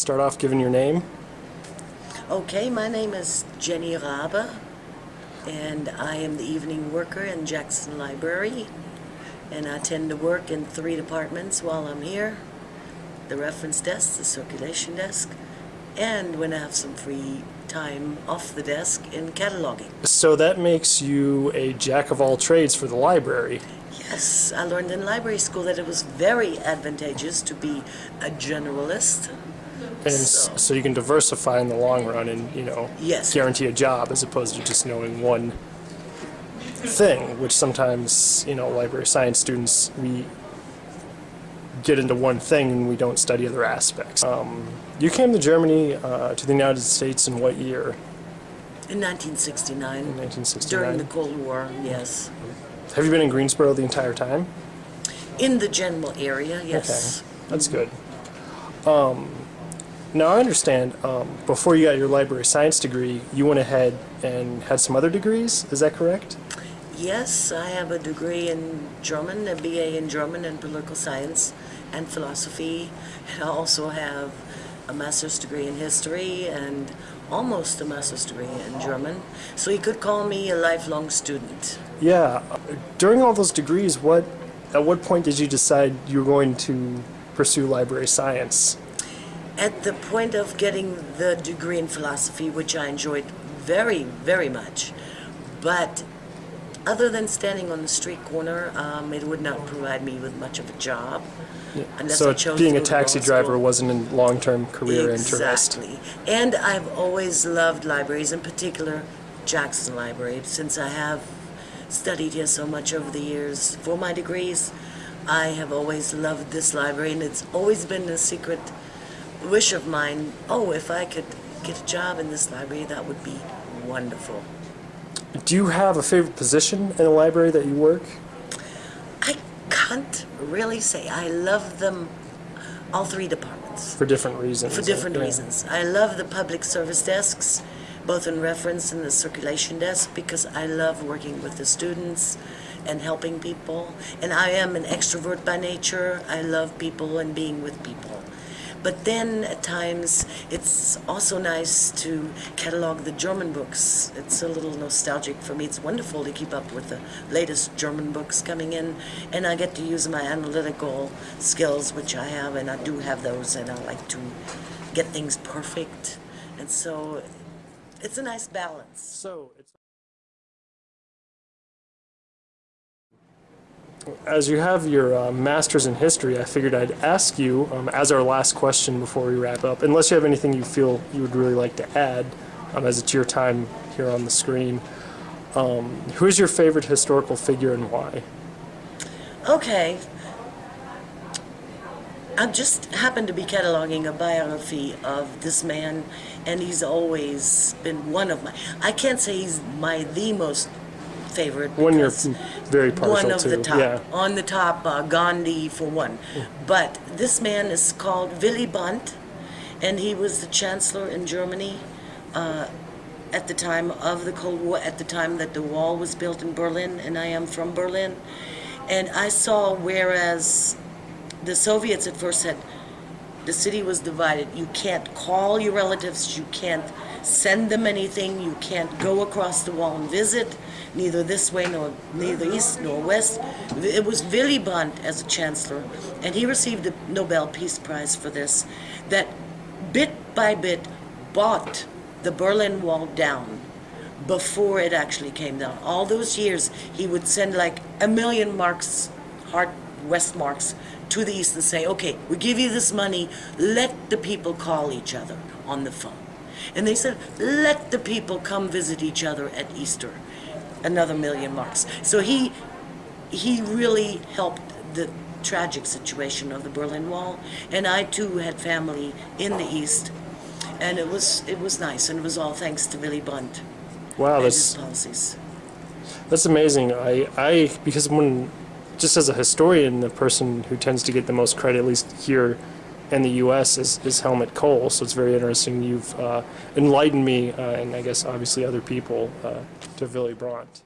start off giving your name. Okay, my name is Jenny Rabe, and I am the evening worker in Jackson Library. And I tend to work in three departments while I'm here. The reference desk, the circulation desk, and when I have some free time off the desk in cataloging. So that makes you a jack of all trades for the library. Yes, I learned in library school that it was very advantageous to be a generalist. And So- so you can diversify in the long run and, you know, Yes. guarantee a job as opposed to just knowing one thing, which sometimes, you know, library science students, we get into one thing and we don't study other aspects. Um, you came to Germany, uh, to the United States in what year? In 1969, In 1969? during the Cold War, yes. Have you been in Greensboro the entire time? In the general area, yes. Okay. That's good. Um, now I understand. Um, before you got your library science degree, you went ahead and had some other degrees. Is that correct? Yes, I have a degree in German, a BA in German and political science and philosophy. And I also have a master's degree in history and almost a master's degree in German. So you could call me a lifelong student. Yeah. During all those degrees, what at what point did you decide you were going to pursue library science? At the point of getting the degree in philosophy, which I enjoyed very, very much, but other than standing on the street corner, um, it would not provide me with much of a job. Unless so I chose being a taxi driver school. wasn't a long-term career interest. Exactly. And I've always loved libraries, in particular Jackson Library, since I have studied here so much over the years for my degrees. I have always loved this library, and it's always been a secret wish of mine. Oh, if I could get a job in this library, that would be wonderful. Do you have a favorite position in the library that you work? I can't really say. I love them, all three departments. For different reasons. For different Yeah. reasons. I love the public service desks, both in reference and the circulation desk, because I love working with the students and helping people. And I am an extrovert by nature. I love people and being with people. But then at times it's also nice to catalog the German books. It's a little nostalgic for me. It's wonderful to keep up with the latest German books coming in, and I get to use my analytical skills, which I have, and I do have those, and I like to get things perfect. And so it's a nice balance. So as you have your uh, master's in history, I figured I'd ask you um, as our last question before we wrap up, unless you have anything you feel you would really like to add, um, as it's your time here on the screen. Um, who is your favorite historical figure and why? Okay. I just happened to be cataloging a biography of this man, and he's always been one of my. I can't say he's my the most favorite. One you're because very partial one of to. the top. Yeah. On the top, uh, Gandhi for one. But this man is called Willy Brandt, and he was the chancellor in Germany uh, at the time of the Cold War, at the time that the wall was built in Berlin, and I am from Berlin. And I saw whereas the Soviets at first said the city was divided. You can't call your relatives, you can't send them anything, you can't go across the wall and visit, neither this way nor neither east nor west. It was Willy Brandt as a chancellor, and he received the Nobel Peace Prize for this, that bit by bit bought the Berlin Wall down before it actually came down. All those years, he would send like a million marks, hard West marks, to the east and say, okay, we give you this money, let the people call each other on the phone. And they said, let the people come visit each other at Easter. Another million marks. So he, he really helped the tragic situation of the Berlin Wall. And I too had family in the East. And it was, it was nice, and it was all thanks to Willy Brandt Wow, and that's his policies. That's amazing. I, I because when just as a historian, the person who tends to get the most credit, at least here in the U.S., is, is Helmut Kohl. So it's very interesting. You've uh, enlightened me, uh, and I guess obviously other people, uh, to Willy Brandt.